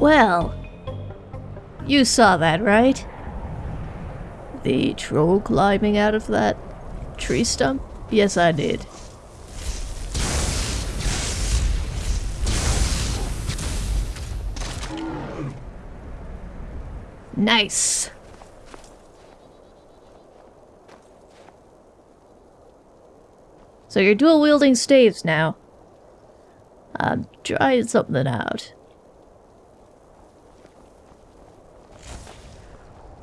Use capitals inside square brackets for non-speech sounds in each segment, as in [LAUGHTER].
Well, you saw that, right? The troll climbing out of that tree stump? Yes, I did. Nice. So you're dual wielding staves now. Uh, I'm trying something out.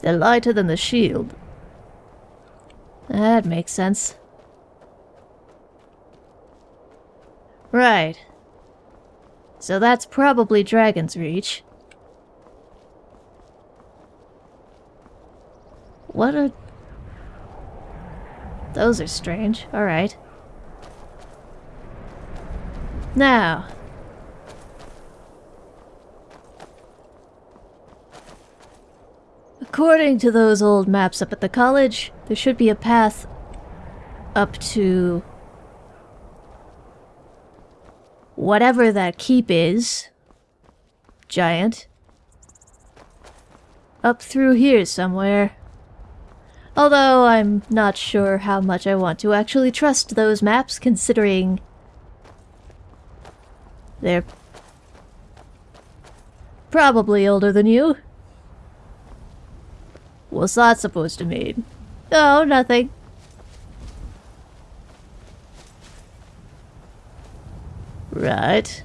They're lighter than the shield. That makes sense. Right. So that's probably Dragonsreach. What a... Those are strange. Alright. Now. According to those old maps up at the college, there should be a path up to whatever that keep is. Giant. Up through here somewhere. Although I'm not sure how much I want to actually trust those maps considering they're probably older than you. What's that supposed to mean? Oh, nothing. Right.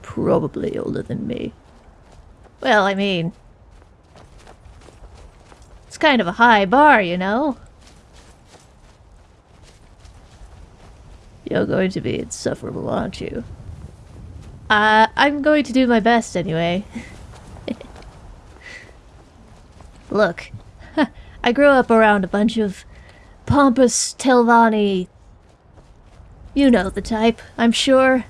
Probably older than me. Well, I mean... It's kind of a high bar, you know? You're going to be insufferable, aren't you? Uh, I'm going to do my best anyway. [LAUGHS] Look, [LAUGHS] I grew up around a bunch of pompous Telvanni... You know the type, I'm sure.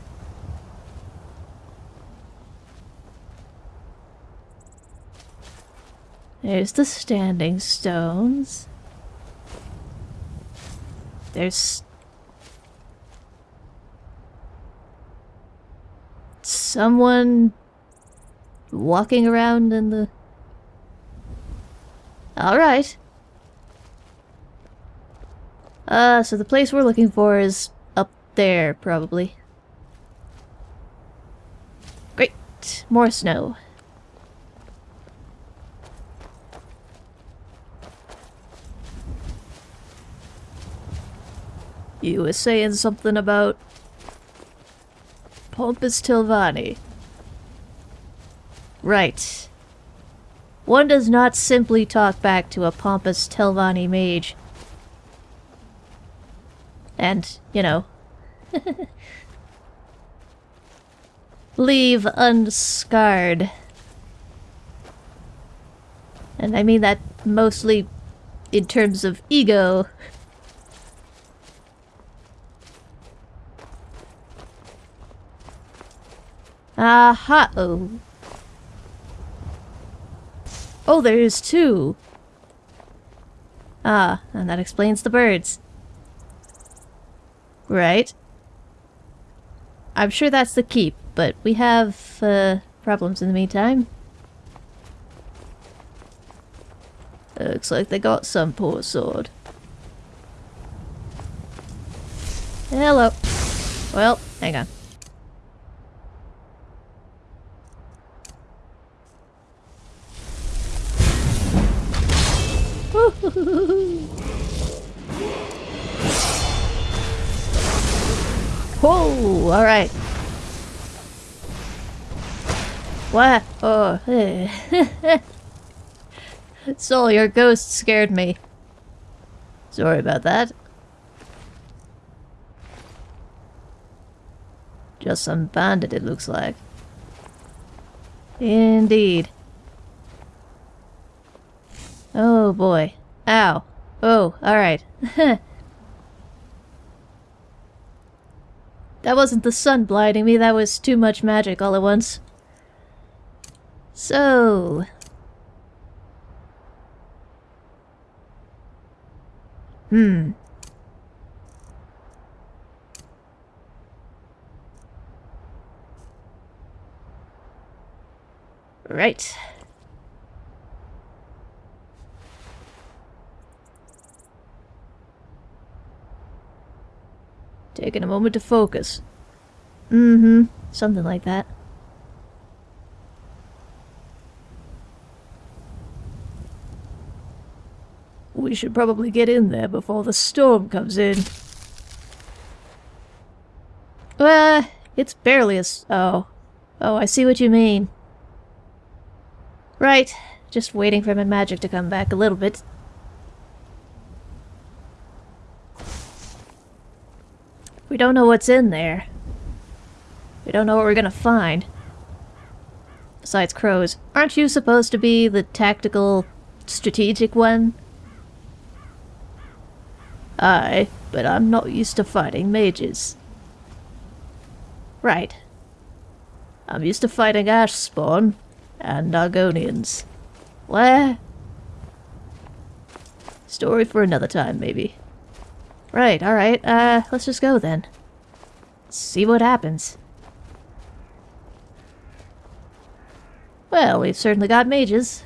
There's the standing stones. There's someone walking around in the... Alright. Uh, so the place we're looking for is up there, probably. Great. More snow. You were saying something about Pompous Telvanni. Right. One does not simply talk back to a pompous Telvanni mage. And, you know, [LAUGHS] leave unscarred. And I mean that mostly in terms of ego. Aha! Oh. Oh, there is two! Ah, and that explains the birds. Right. I'm sure that's the keep, but we have, uh, problems in the meantime. Looks like they got some poor sword. Hello. Well, hang on. Whoa! Alright. What? Oh. [LAUGHS] Soul, your ghost scared me. Sorry about that. Just some bandit, it looks like. Indeed. Oh boy. Ow. Oh, alright. [LAUGHS] that wasn't the sun blinding me, that was too much magic all at once. So... Hmm. Right. Taking a moment to focus. Mm-hmm. Something like that. We should probably get in there before the storm comes in. Uh, it's barely a oh. Oh, I see what you mean. Right. Just waiting for my magic to come back a little bit. We don't know what's in there. We don't know what we're gonna find. Besides crows. Aren't you supposed to be the tactical, strategic one? Aye, but I'm not used to fighting mages. Right. I'm used to fighting ash spawn and Argonians. Where? Story for another time, maybe. Right, alright, uh, let's just go then. See what happens. Well, we've certainly got mages.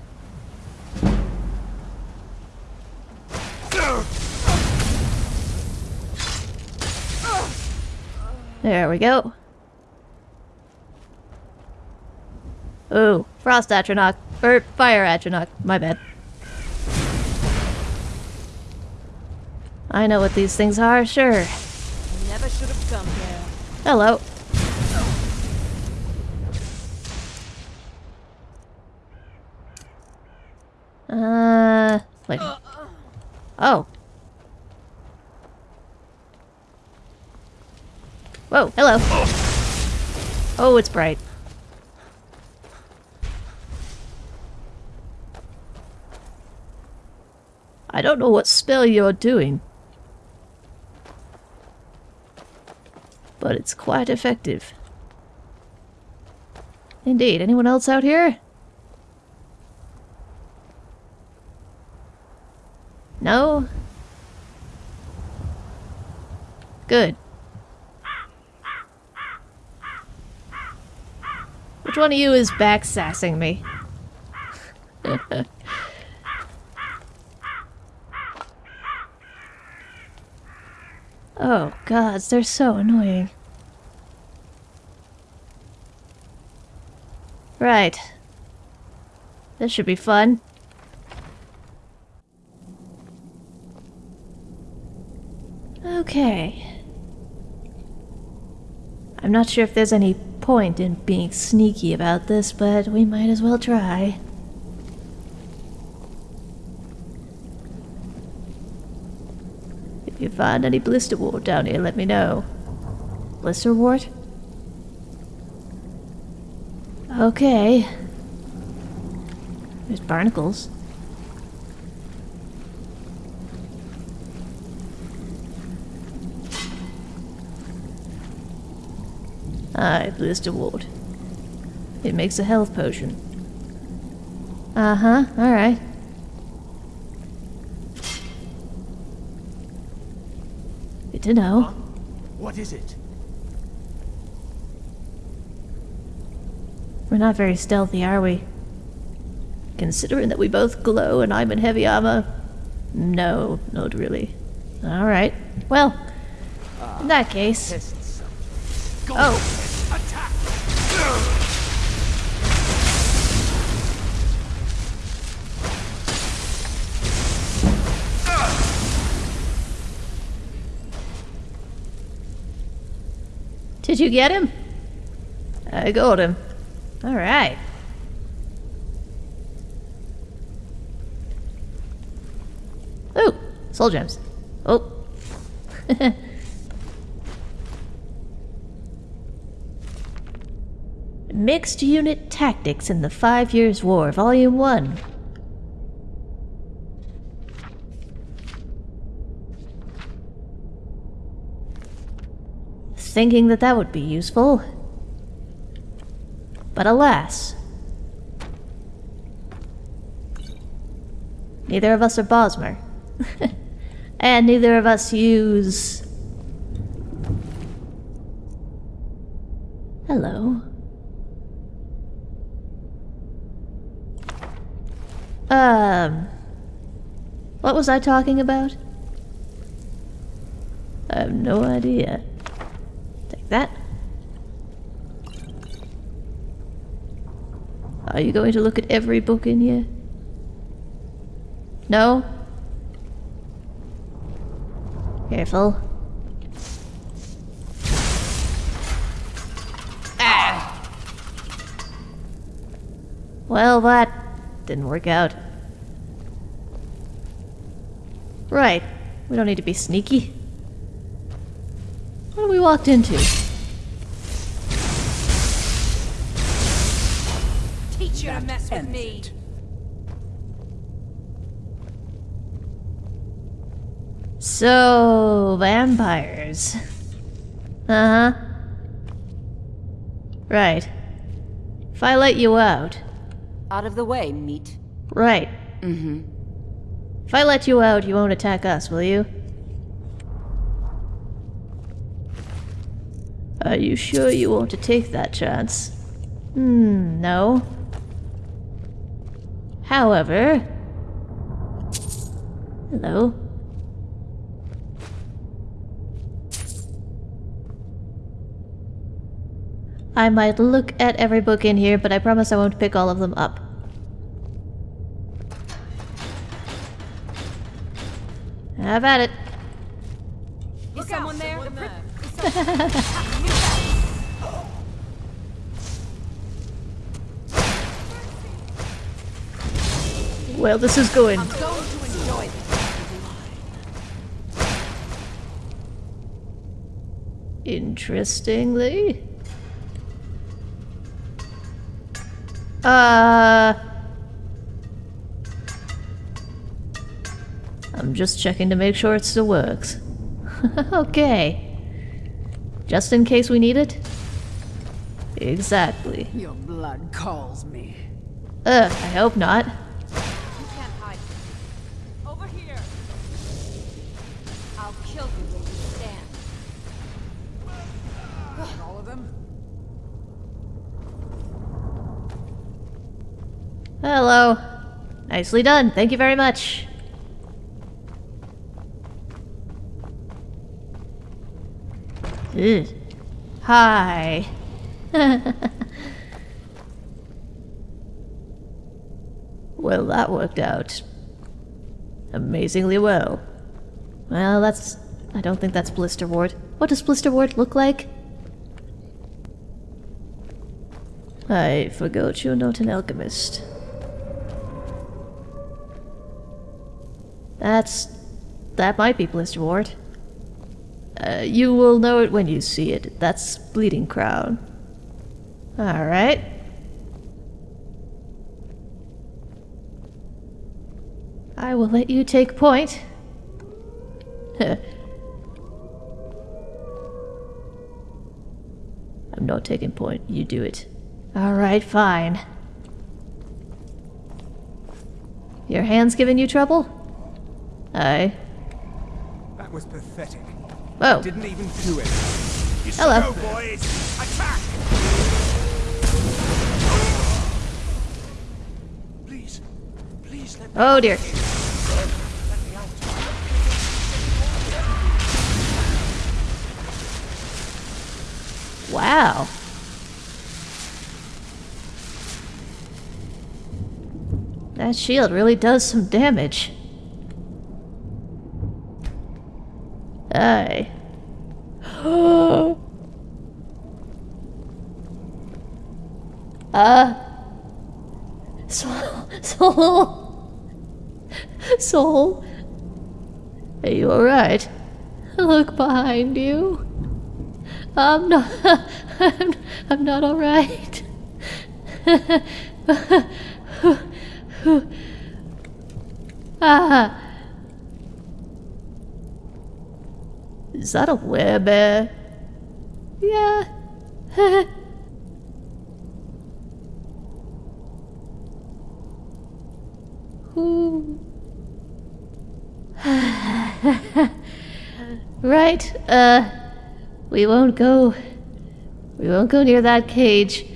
There we go. Oh, Frost Atronach. Or Fire Atronach. My bad. I know what these things are, sure. Never should have come here. Hello. Uh, wait. Oh. Whoa, hello. Oh, it's bright. I don't know what spell you're doing. But it's quite effective. Indeed. Anyone else out here? No? Good. Which one of you is back sassing me? [LAUGHS] oh, gods, they're so annoying. Right. This should be fun. Okay. I'm not sure if there's any point in being sneaky about this, but we might as well try. If you find any blister wart down here, let me know. Blister wart? Okay. There's barnacles. Aye, blister wart. It makes a health potion. Uh-huh, alright. Good to know. What is it? We're not very stealthy, are we? Considering that we both glow and I'm in heavy armor? No, not really. Alright. Well, in that case... Oh. Attack! Did you get him? I got him. Alright. Oh, soul gems. Oh. [LAUGHS] Mixed Unit Tactics in the Five Years' War, Volume 1. Thinking that that would be useful. But alas. Neither of us are Bosmer. [LAUGHS] and neither of us use... Hello. Um. What was I talking about? I have no idea. Take that. Are you going to look at every book in here? No? Careful. Ah! Well, that didn't work out. Right. We don't need to be sneaky. What have we walked into? Mess with me. So, vampires. Uh huh. Right. If I let you out. Out of the way, meat. Right. Mm-hmm. If I let you out, you won't attack us, will you? Are you sure you want to take that chance? Hmm, no. However... Hello? I might look at every book in here, but I promise I won't pick all of them up. Have at it. Is someone there? [LAUGHS] Well, this is going. I'm going to enjoy this. Interestingly. Uh. I'm just checking to make sure it still works. [LAUGHS] okay. Just in case we need it? Exactly. Your blood calls me. Ugh, I hope not. Nicely done. Thank you very much. Ugh. Hi. [LAUGHS] well, that worked out amazingly well. Well, that's... I don't think that's Blisterwort. What does Blisterwort look like? I forgot you're not an alchemist. That's... that might be Blisterwort. Uh, you will know it when you see it. That's Bleeding Crown. Alright. I will let you take point. [LAUGHS] I'm not taking point. You do it. Alright, fine. Your hand's giving you trouble? Aye. That was pathetic. Oh, Didn't even do it. You Hello. Go, boys! Attack! Please, please let me, oh dear. let me out. Wow. That shield really does some damage. Aye. [GASPS] uh. Soul. [LAUGHS] Soul. Soul. Are you alright? Look behind you. I'm not. [LAUGHS] I'm, I'm not alright. [LAUGHS] ah. Is that a werebear? Yeah. [LAUGHS] [LAUGHS] Right, uh, we won't go. We won't go near that cage. [LAUGHS]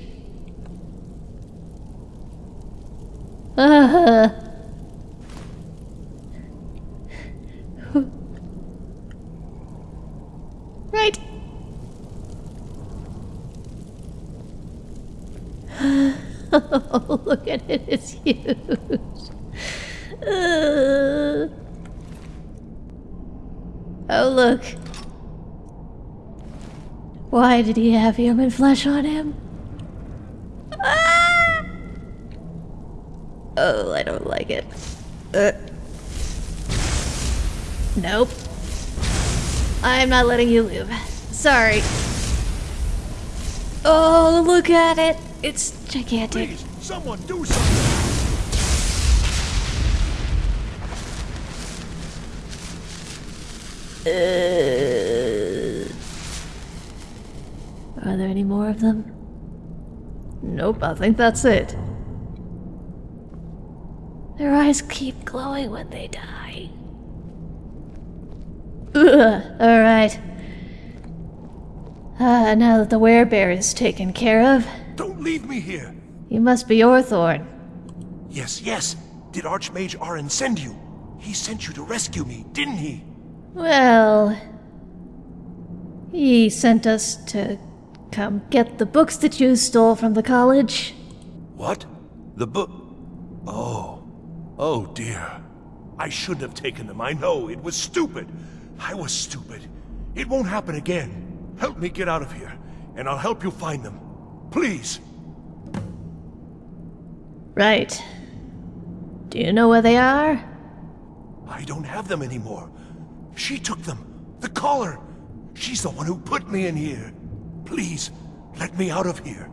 Uh, Uh. [LAUGHS] Oh, look. Why did he have human flesh on him? Ah! Oh, I don't like it. Uh. Nope. I'm not letting you live. Sorry. Oh, look at it. It's gigantic. Please, someone do something. Uh, are there any more of them? Nope, I think that's it. Their eyes keep glowing when they die. Ugh, alright. Ah, now that the werebear is taken care of, Don't leave me here. you must be Orthorn. Yes, yes. Did Archmage Aren send you? He sent you to rescue me, didn't he? Well, he sent us to come get the books that you stole from the college. What? The book? Oh. Oh dear. I shouldn't have taken them. I know. It was stupid. I was stupid. It won't happen again. Help me get out of here, and I'll help you find them. Please. Right. Do you know where they are? I don't have them anymore. She took them. The Caller. She's the one who put me in here. Please, let me out of here.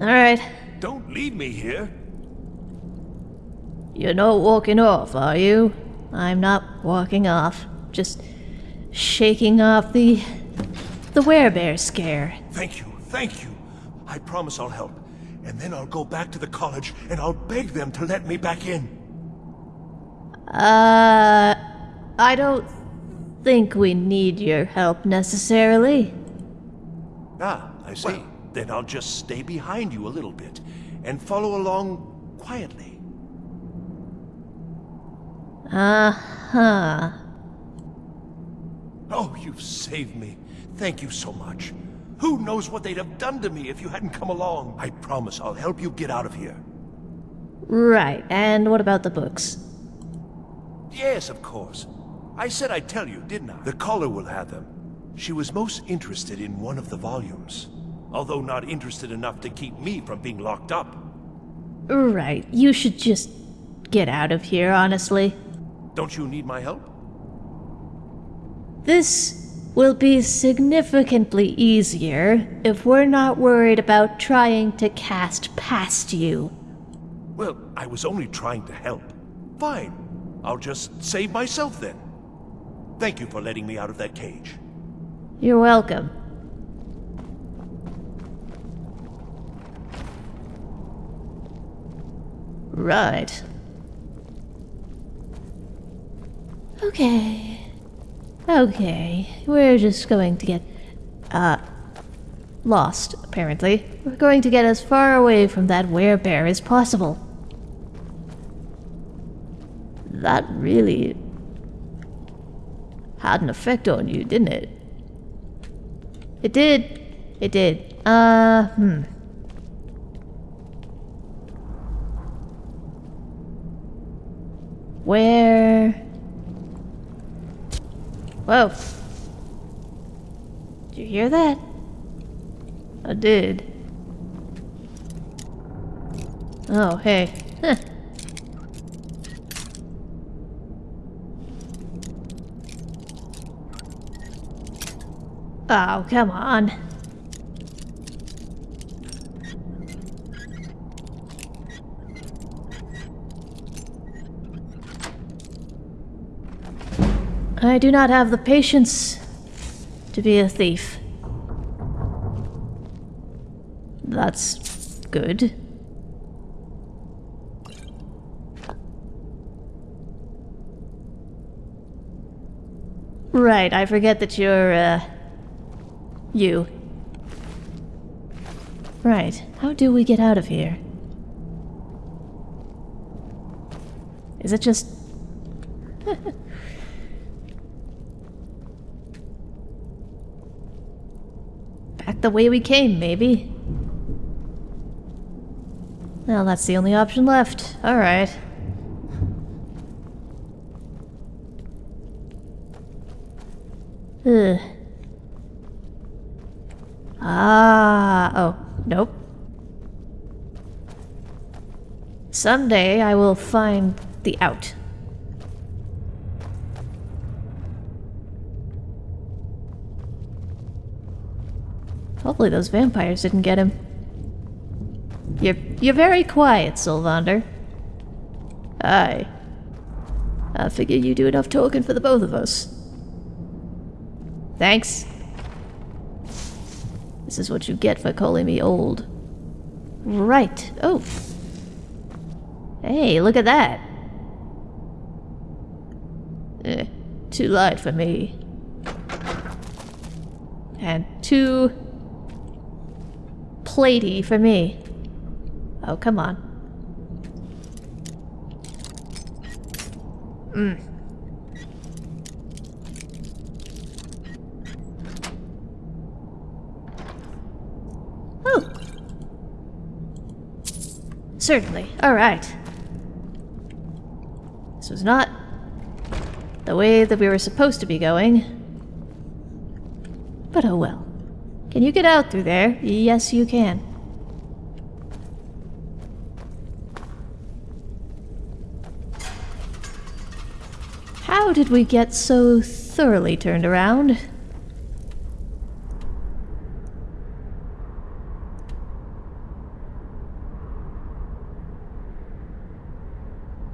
Alright. Don't leave me here. You're not walking off, are you? I'm not walking off. Just shaking off the. the werebear scare. Thank you, thank you. I promise I'll help. And then I'll go back to the college and I'll beg them to let me back in. Uh. I don't think we need your help necessarily. Ah, I see. then I'll just stay behind you a little bit and follow along quietly. Uh huh. Oh, you've saved me. Thank you so much. Who knows what they'd have done to me if you hadn't come along? I promise I'll help you get out of here. Right, and what about the books? Yes, of course. I said I'd tell you, didn't I? The caller will have them. She was most interested in one of the volumes, although not interested enough to keep me from being locked up. Right, you should just get out of here, honestly. Don't you need my help? This will be significantly easier if we're not worried about trying to cast past you. Well, I was only trying to help. Fine. I'll just save myself then. Thank you for letting me out of that cage. You're welcome. Right. Okay. Okay. We're just going to get, uh, lost, apparently. We're going to get as far away from that werebear as possible. That really had an effect on you, didn't it? It did. It did. Uh, hmm. Where? Whoa. Did you hear that? I did. Oh, hey. Huh. Oh, come on. I do not have the patience to be a thief. That's good. Right, I forget that you're, uh, you. Right, how do we get out of here? Is it just... [LAUGHS] Back the way we came, maybe? Well, that's the only option left. Alright. Ugh. Ah, oh, nope. Someday I will find the out. Hopefully those vampires didn't get him. You're, you're very quiet, Sylvander. Aye. I figure you do enough talking for the both of us. Thanks. This is what you get for calling me old. Right. Oh. Hey, look at that. Eh, too light for me. And too platey for me. Oh, come on. Mm. Oh. Certainly. All right. Was not the way that we were supposed to be going. But oh well. Can you get out through there? Yes, you can. How did we get so thoroughly turned around?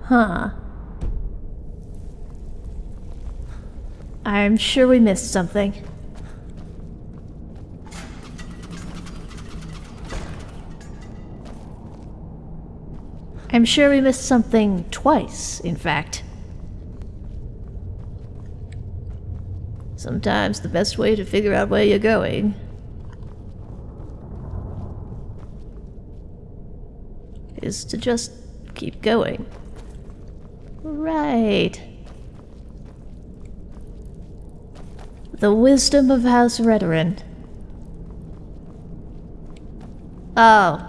Huh. I'm sure we missed something. I'm sure we missed something twice, in fact. Sometimes the best way to figure out where you're going is to just keep going. Right. The wisdom of House Redoran. Oh.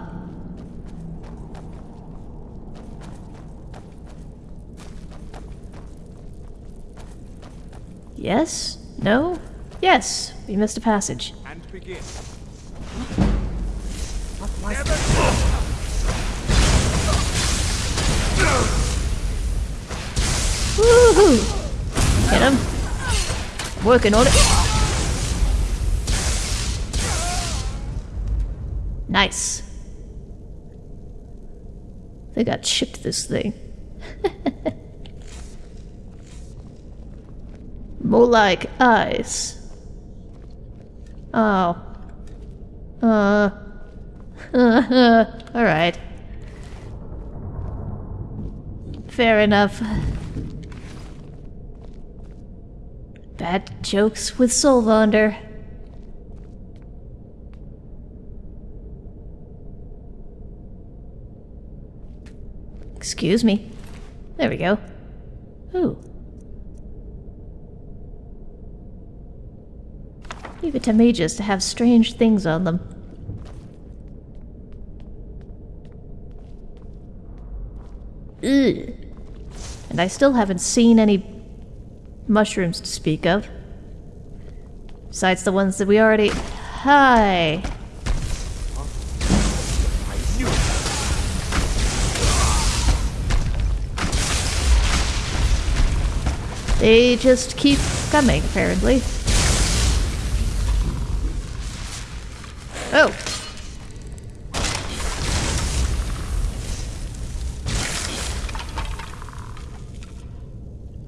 Yes? No? Yes, we missed a passage. And begin. Woohoo! Get him. Working on it. Nice. They got chipped this thing. [LAUGHS] More like eyes. Oh. Uh. [LAUGHS] Alright. Fair enough. Bad jokes with Solvander. Excuse me. There we go. Ooh. Leave it to mages to have strange things on them. Ugh. And I still haven't seen any mushrooms to speak of. Besides the ones that we already... Hi! They just keep coming, apparently. Oh!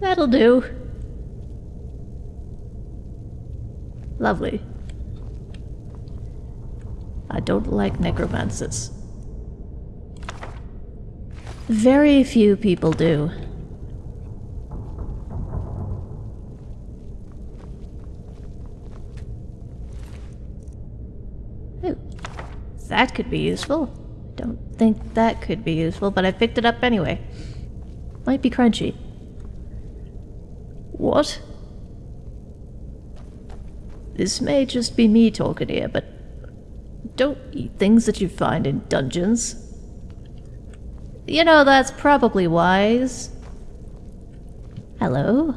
That'll do. Lovely. I don't like necromancers. Very few people do. Ooh, that could be useful. I don't think that could be useful, but I picked it up anyway. Might be crunchy. What? This may just be me talking here, but don't eat things that you find in dungeons. You know, that's probably wise. Hello?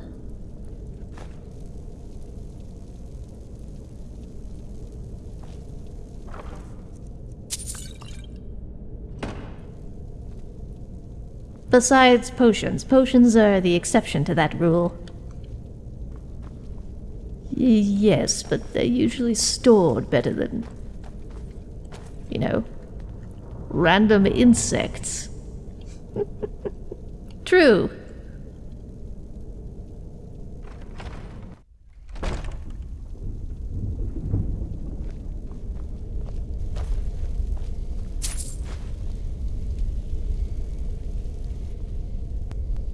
Besides potions, potions are the exception to that rule. Yes, but they're usually stored better than. You know, random insects. [LAUGHS] True.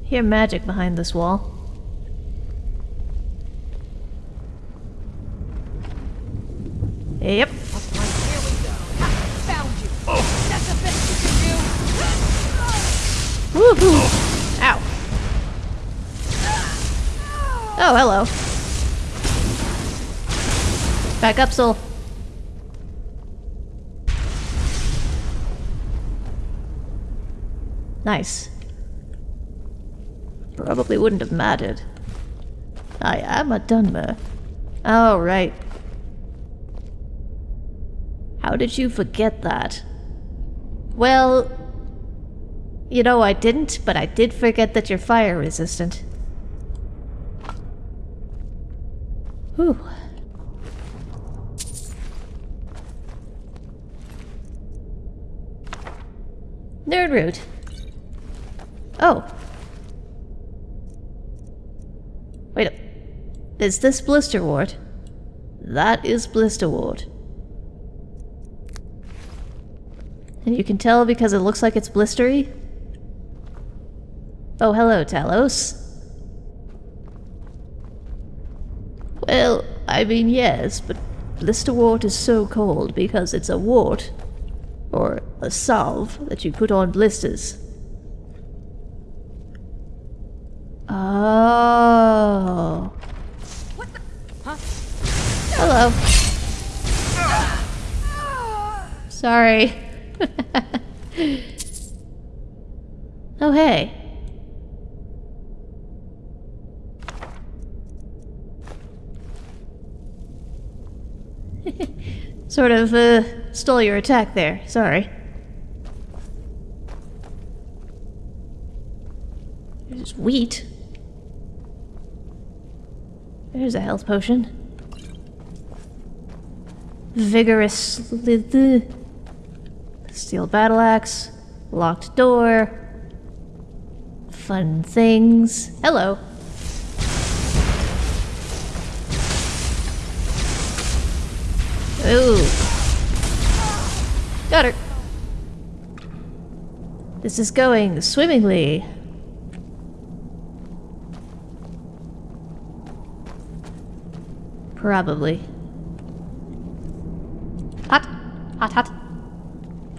Hear magic behind this wall. Back up. Nice. Probably wouldn't have mattered. I am a Dunmer. Oh, right. How did you forget that? Well, you know, I didn't, but I did forget that you're fire resistant. Whew. Nirnroot. Oh. Wait up. Is this Blister Blisterwort? That is Blister Blisterwort. And you can tell because it looks like it's blistery? Oh, hello, Talos. Well, I mean, yes, but blisterwort is so cold because it's a wart, or a salve that you put on blisters. Oh. What the? Huh? Hello. Sorry. [LAUGHS] oh, hey. Sort of, uh, stole your attack there. Sorry. There's wheat. There's a health potion. Vigorous. Steel battle axe. Locked door. Fun things. Hello. Ooh. Got her. This is going swimmingly. Probably. Hot. Hot, hot.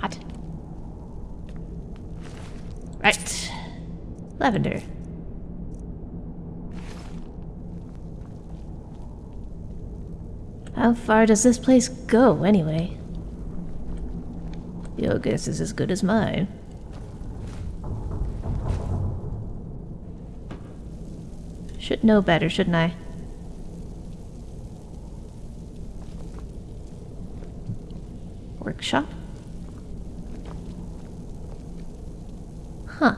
Hot. Right. Lavender. How far does this place go, anyway? Your guess is as good as mine. Should know better, shouldn't I? Workshop? Huh.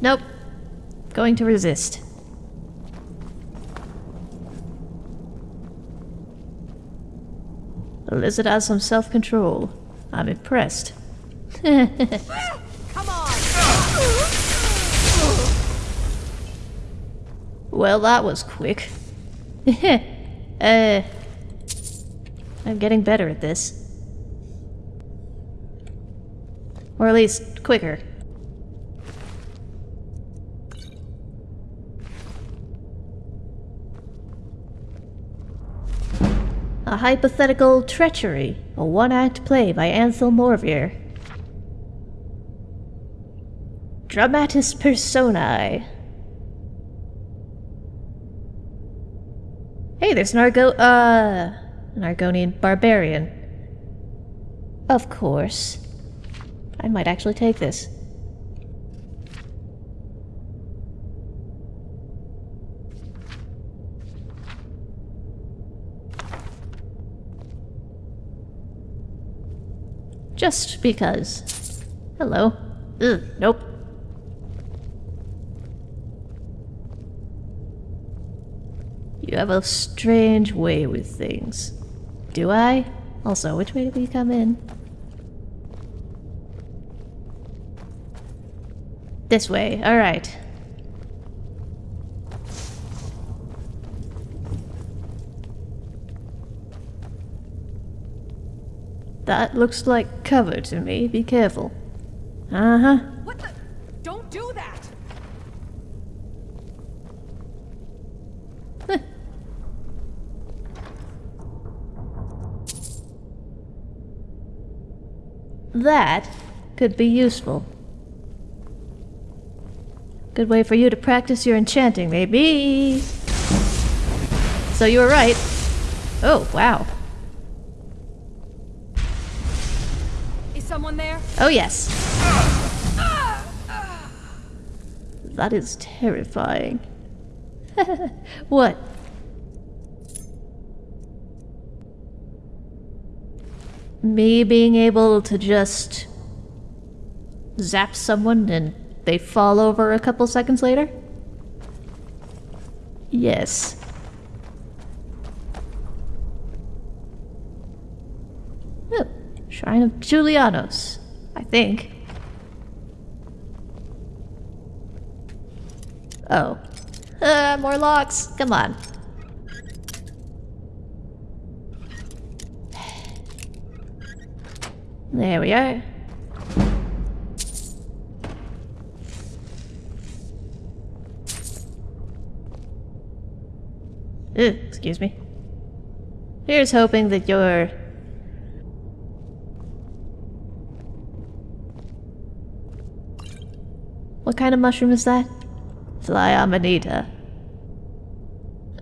Nope. Going to resist. The lizard has some self-control. I'm impressed. [LAUGHS] Come on. Well, that was quick. [LAUGHS] uh, I'm getting better at this. Or at least, quicker. A hypothetical treachery, a one-act play by Ansel Morvier. Dramatis personae. Hey, there's an Argo- uh... an Argonian barbarian. Of course. I might actually take this. Just because. Hello. Ugh, nope. You have a strange way with things. Do I? Also, which way do we come in? This way, alright. That looks like cover to me. Be careful. Uh huh. What the? Don't do that! That could be useful. Good way for you to practice your enchanting, maybe. So you were right. Oh, wow. Oh, yes. That is terrifying. [LAUGHS] what? Me being able to just zap someone and they fall over a couple seconds later? Yes. Oh, Shrine of Julianos, I think. Oh. Uh, more locks. Come on. There we are. Ugh, excuse me. Here's hoping that you're... What kind of mushroom is that? Fly Amanita.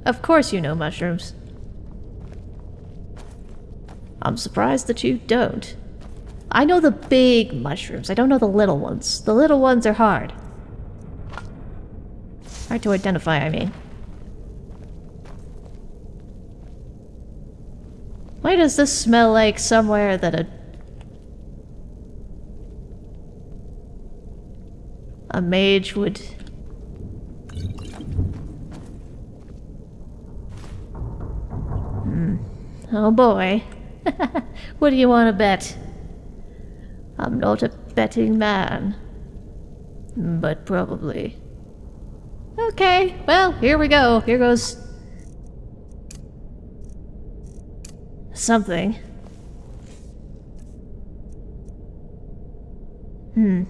Of course you know mushrooms. I'm surprised that you don't. I know the big mushrooms, I don't know the little ones. The little ones are hard. Hard to identify, I mean. Why does this smell like somewhere that a... A mage would... Hmm. Oh boy. [LAUGHS] what do you want to bet? I'm not a betting man. But probably. Okay, well, here we go. Here goes... Something. Hmm.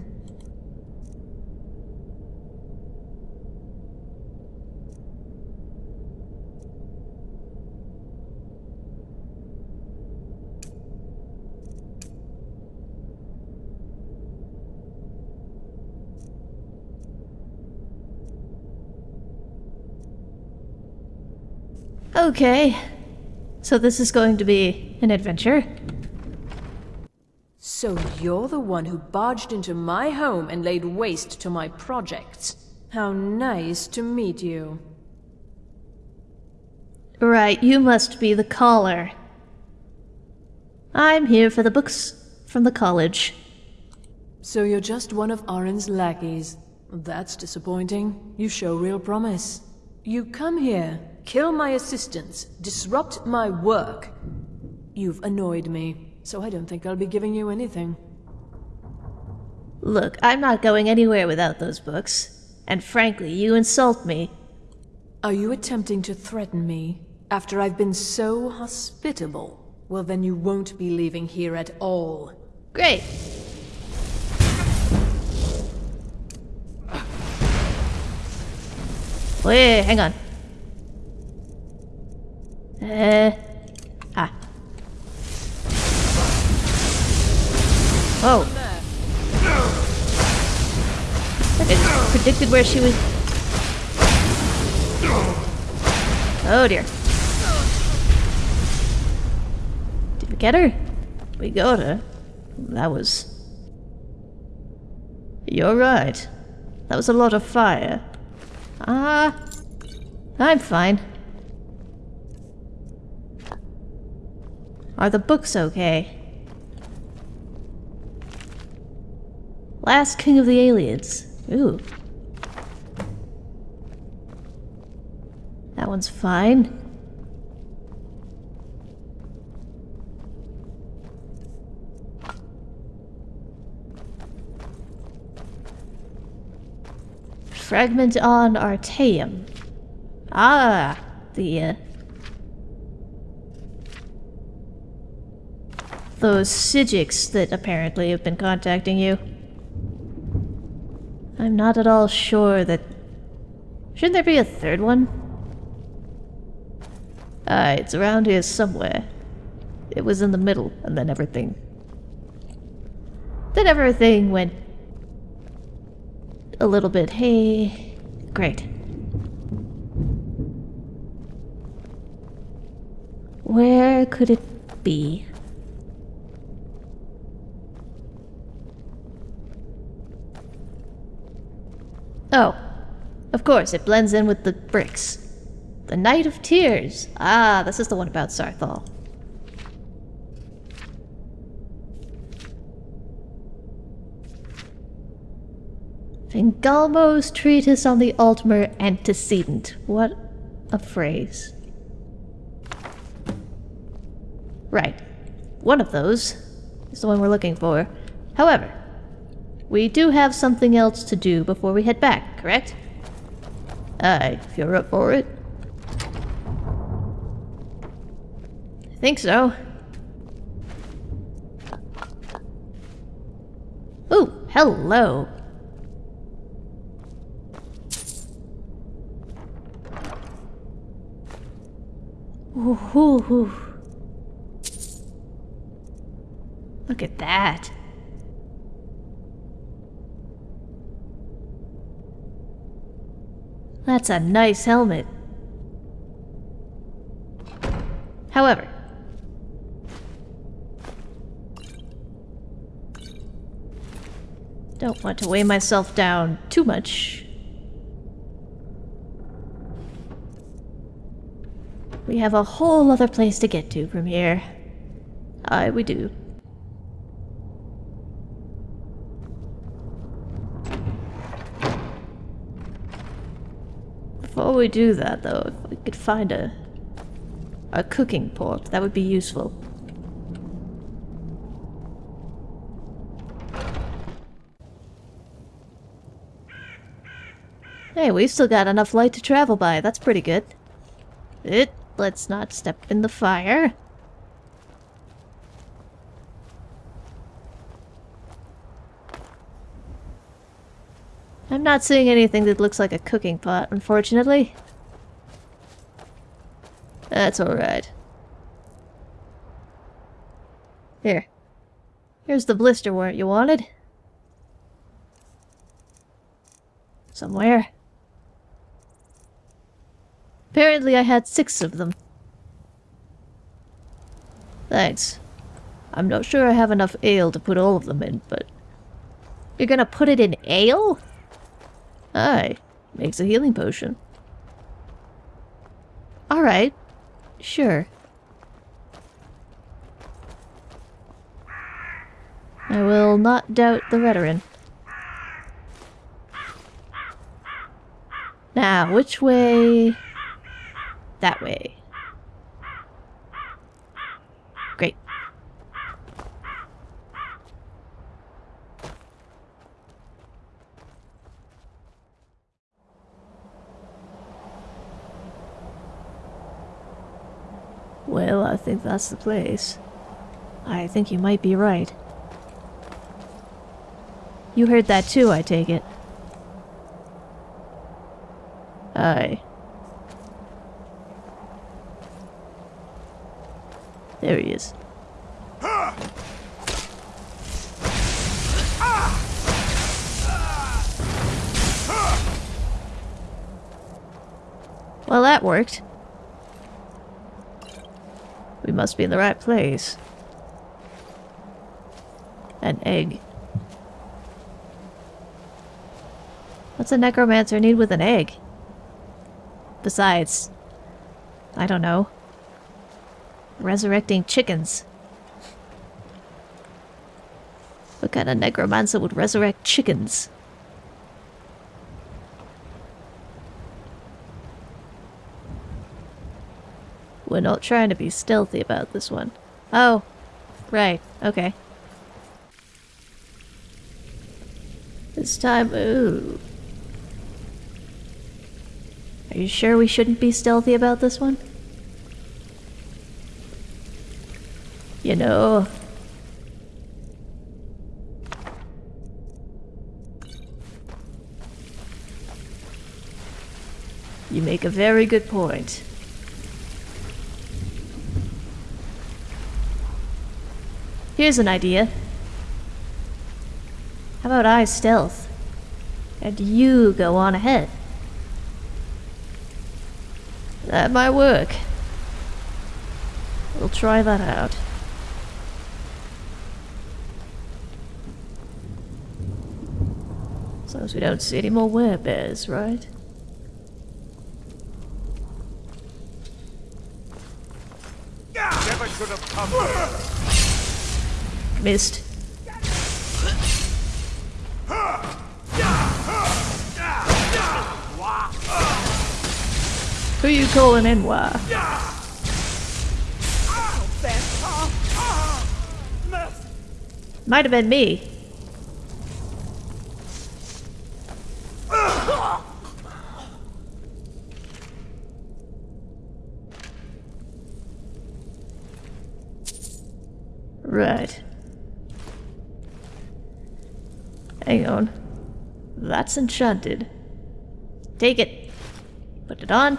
Okay. So this is going to be an adventure. So you're the one who barged into my home and laid waste to my projects. How nice to meet you. Right, you must be the caller. I'm here for the books from the college. So you're just one of Aren's lackeys. That's disappointing. You show real promise. You come here, kill my assistants, disrupt my work. You've annoyed me, so I don't think I'll be giving you anything. Look, I'm not going anywhere without those books. And frankly, you insult me. Are you attempting to threaten me after I've been so hospitable? Well, then you won't be leaving here at all. Great. Wait, hang on. Uh, ah. Oh. I predicted where she was. Oh dear. Did we get her? We got her. That was... You're right. That was a lot of fire. Ah... I'm fine. Are the books okay? Last King of the Ayleids. Ooh. That one's fine. Fragment on Artaeum. Ah, the, uh, Those Psijics that apparently have been contacting you. I'm not at all sure that... Shouldn't there be a third one? Ah, it's around here somewhere. It was in the middle, and then everything... Then everything went... A little bit, hey... Great. Where could it be? Oh, of course, it blends in with the bricks. The Night of Tears. Ah, this is the one about Saarthal. Fingalmo's treatise on the Altmer antecedent. What a phrase. Right. One of those is the one we're looking for. However, we do have something else to do before we head back, correct? Aye, if you're up for it. I think so. Ooh, hello. Ooh, ooh, ooh. Look at that. That's a nice helmet. However, don't want to weigh myself down too much. We have a whole other place to get to from here. Aye, we do. Before we do that, though, if we could find a a cooking pot, that would be useful. Hey, we've still got enough light to travel by. That's pretty good. It. Let's not step in the fire. I'm not seeing anything that looks like a cooking pot, unfortunately. That's alright. Here. Here's the Blisterwort you wanted. Somewhere. Apparently I had six of them. Thanks. I'm not sure I have enough ale to put all of them in, but... You're gonna put it in ale? Aye, makes a healing potion. Alright, sure. I will not doubt the veteran. Now, which way? That way. Great. Well, I think that's the place. I think you might be right. You heard that too, I take it. Aye. There he is. Well, that worked. Must be in the right place. An egg. What's a necromancer need with an egg? Besides, I don't know. Resurrecting chickens. What kind of necromancer would resurrect chickens? We're not trying to be stealthy about this one. Oh, right, okay. This time, ooh. Are you sure we shouldn't be stealthy about this one? You know. You make a very good point. Here's an idea. How about I stealth? And you go on ahead. That might work. We'll try that out. As long as we don't see any more werebears, right? Never should have come. Missed. Who you calling in, why? Might have been me. Right. Hang on. That's enchanted. Take it. Put it on.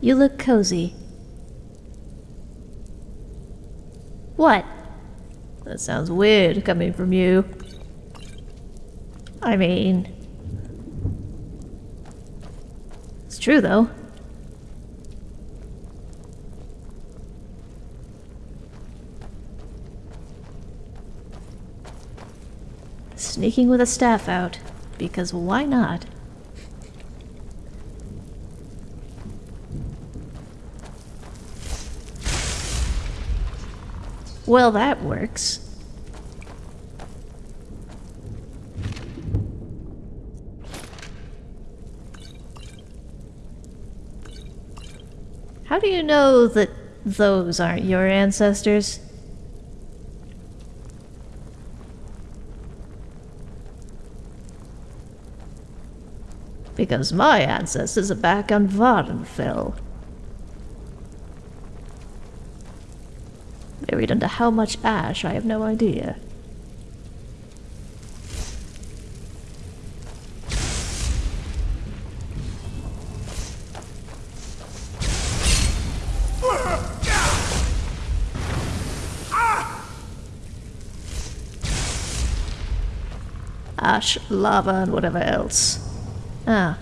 You look cozy. What? That sounds weird coming from you. I mean... It's true though. Sneaking with a staff out. Because why not? Well, that works. How do you know that those aren't your ancestors? Because my ancestors are back on Vvardenfell. Buried under how much ash, I have no idea. Ash, lava, and whatever else. Ah.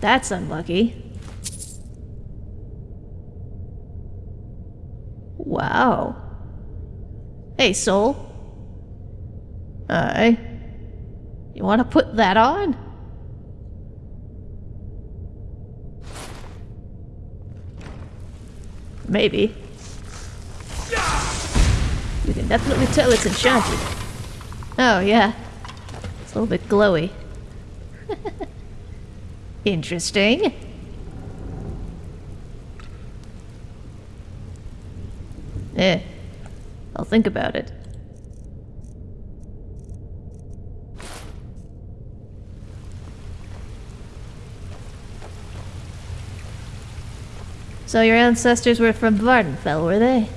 That's unlucky. Wow. Hey, soul. Aye. You want to put that on? Maybe. You can definitely tell it's enchanted. Oh, yeah. It's a little bit glowy. [LAUGHS] Interesting. Eh. I'll think about it. So your ancestors were from Vvardenfell, were they?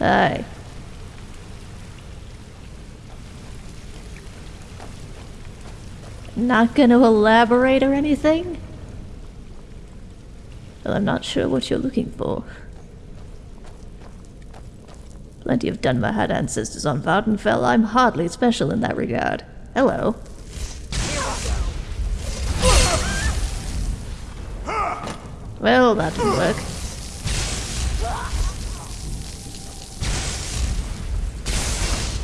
Aye. Not going to elaborate or anything? Well, I'm not sure what you're looking for. Plenty of Dunmer had ancestors on Vvardenfell. I'm hardly special in that regard. Hello. Well, that didn't work.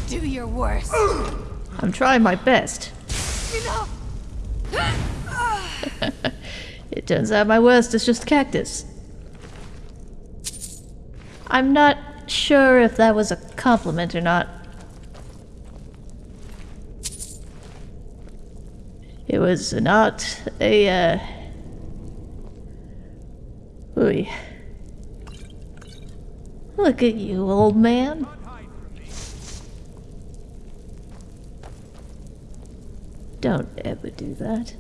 Do your worst. I'm trying my best. Enough. It turns out my worst is just cactus. I'm not sure if that was a compliment or not. It was not a, uh... Ooh. Look at you, old man. Don't ever do that.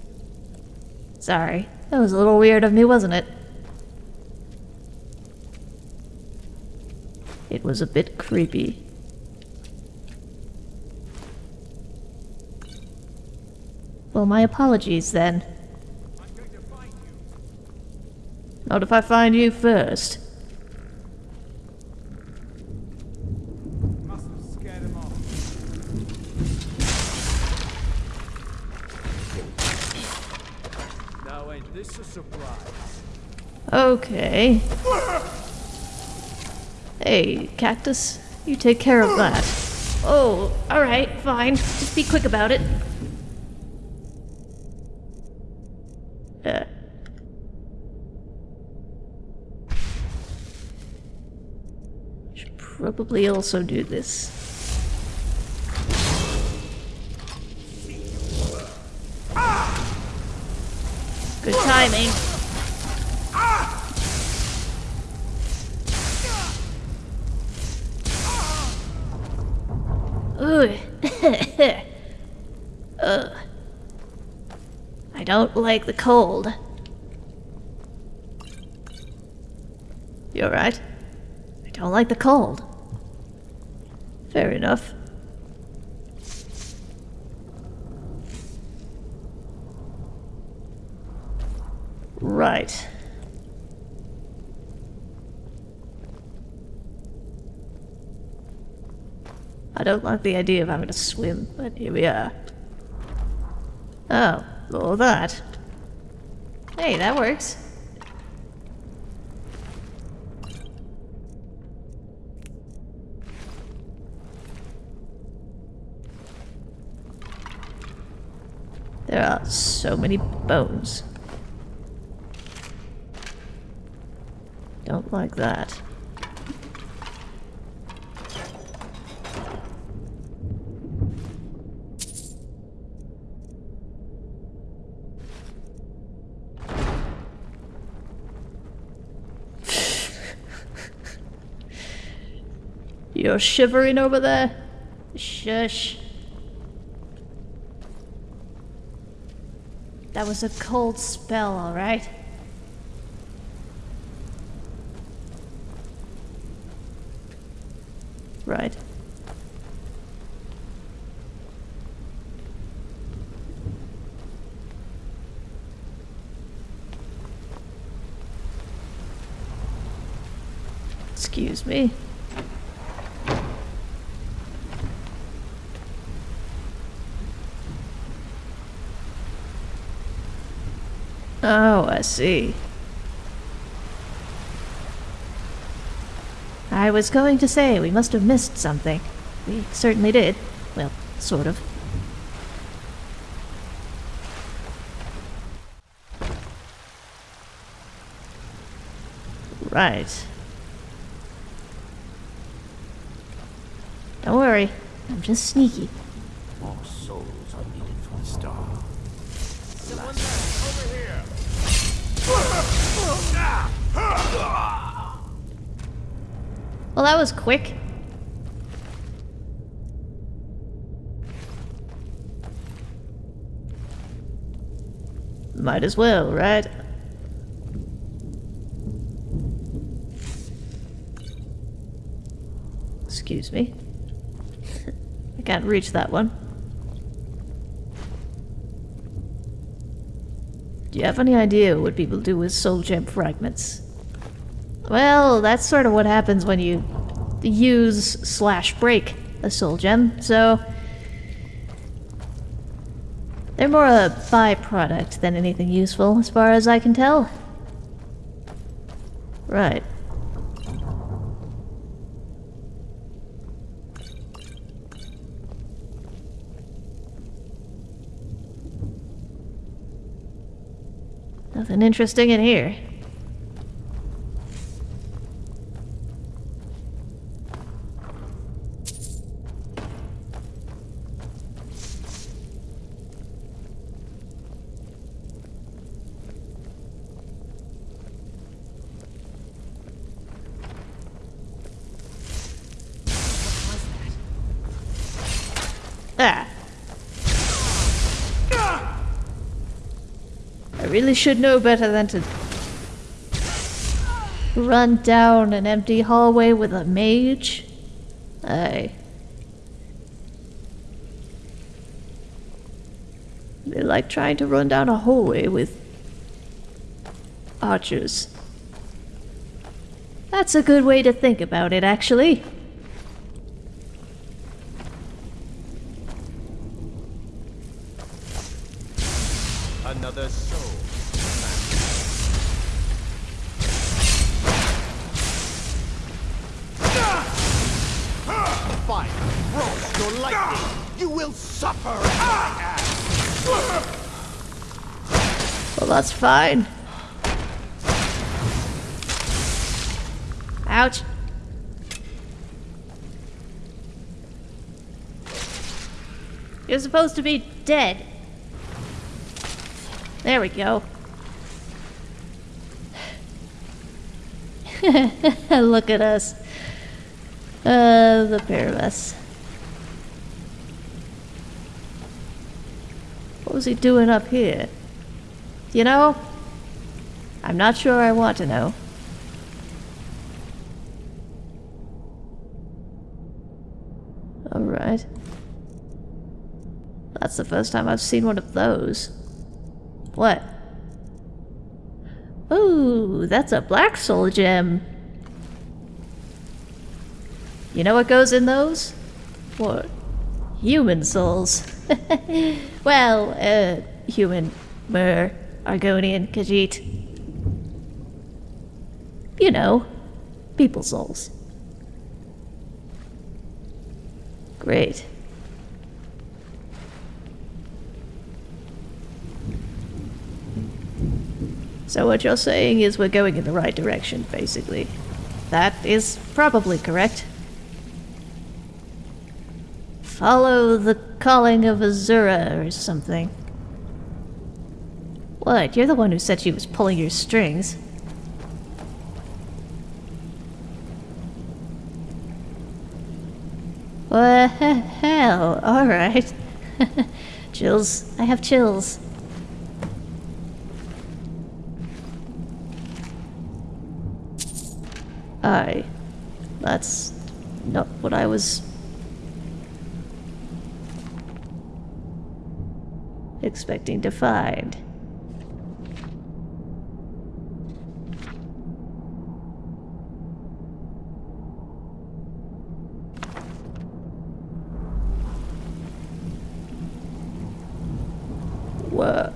Sorry. That was a little weird of me, wasn't it? It was a bit creepy. Well, my apologies then. Not if I find you first. Must have scared him off. Now ain't this a surprise? Okay. Hey, cactus. You take care of that. Oh, alright, fine. Just be quick about it. Uh. Should probably also do this. Good timing. Ooh. [LAUGHS] Ugh. I don't like the cold. You alright? I don't like the cold. Fair enough. Right. Don't like the idea of having to swim, but here we are. Oh, all that. Hey, that works. There are so many bones. Don't like that. You're shivering over there? Shush. That was a cold spell, alright? Right. Excuse me. Oh, I see. I was going to say, we must have missed something. We certainly did. Well, sort of. Right. Don't worry, I'm just sneaky. More souls are needed for the star. Well, that was quick. Might as well, right? Excuse me. [LAUGHS] I can't reach that one. Do you have any idea what people do with soul gem fragments? Well, that's sort of what happens when you use slash break a soul gem, so... They're more a byproduct than anything useful, as far as I can tell. Right. Nothing interesting in here. Really should know better than to run down an empty hallway with a mage. I. They like trying to run down a hallway with archers. That's a good way to think about it, actually. Fine. Ouch. You're supposed to be dead. There we go. [LAUGHS] Look at us. Uh, the pair of us. What was he doing up here? You know, I'm not sure I want to know. Alright. That's the first time I've seen one of those. What? Ooh, that's a black soul gem. You know what goes in those? What? Human souls. [LAUGHS] well, uh, human, Mer, Argonian, Khajiit. You know, people souls. Great. So what you're saying is we're going in the right direction, basically. That is probably correct. Follow the calling of Azura or something. What? You're the one who said she was pulling your strings. Well, hell, alright. [LAUGHS] chills. I have chills. I. That's not what I was expecting to find. What?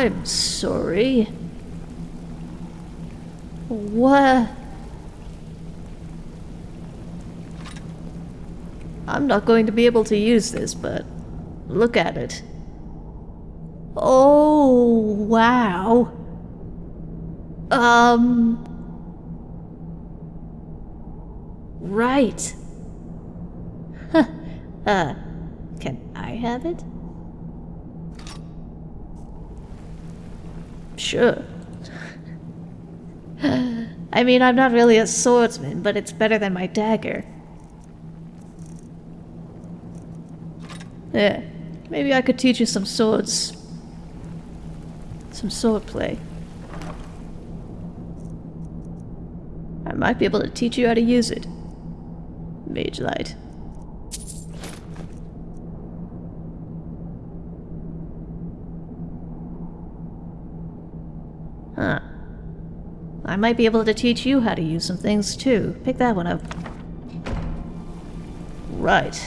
I'm sorry. What? I'm not going to be able to use this, but look at it. Oh, wow. Um. Right. Huh. Uh, can I have it? Sure. [SIGHS] I mean, I'm not really a swordsman, but it's better than my dagger. Yeah, maybe I could teach you some swords. Some sword play. I might be able to teach you how to use it. Mage Light. I might be able to teach you how to use some things too. Pick that one up. Right.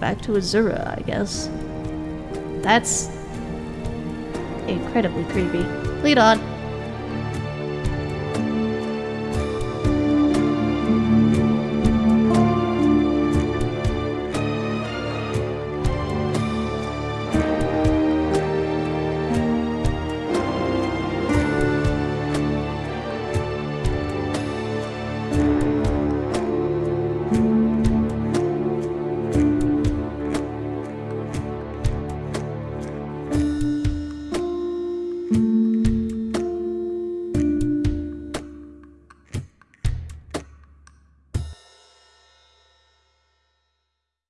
Back to Azura, I guess. That's incredibly creepy. Lead on.